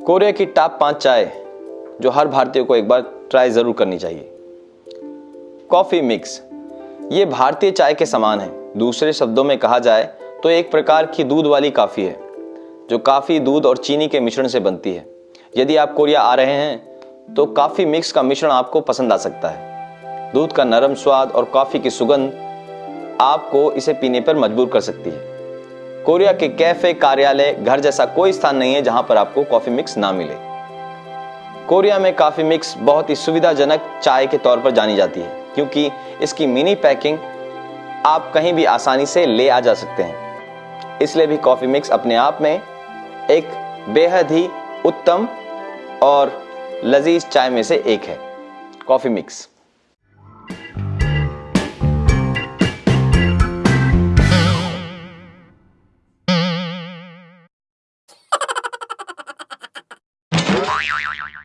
Korea की top पाँच चाय, जो हर भारतीय को एक बार ट्राई ज़रूर करनी चाहिए। कॉफ़ी मिक्स ये भारतीय चाय के समान है। दूसरे शब्दों में कहा जाए तो एक प्रकार की दूध वाली काफ़ी है, जो काफ़ी दूध और चीनी के मिश्रण से बनती है। यदि आप कोरिया आ रहे हैं तो काफ़ी मिक्स का मिश्रण आपको पसंद आ सकता है। दूध का नरम स्वाद और कॉफ़ी की सुगंध आपको इसे पीने पर मजबूर कर सकती है। कोरिया के कैफ़े कार्यालय घर जैसा कोई स्थान नहीं है जहाँ पर आपको कॉफ़ी मिक्स ना मिले। कोरिया में कॉफ़ी मिक्स बहुत ही सुविधाजनक चाय के तौर पर जानी जाती है, क्योंकि इसकी मिनी पैकिंग आप कहीं भी आसानी से ले आ जा सकते हैं। इसलिए भी कॉफ़ी मिक्स अपने आप में एक बेहद ही उत्तम और लजीज चाय में से एक है, कॉफ़ी मिक्स। よよよよ。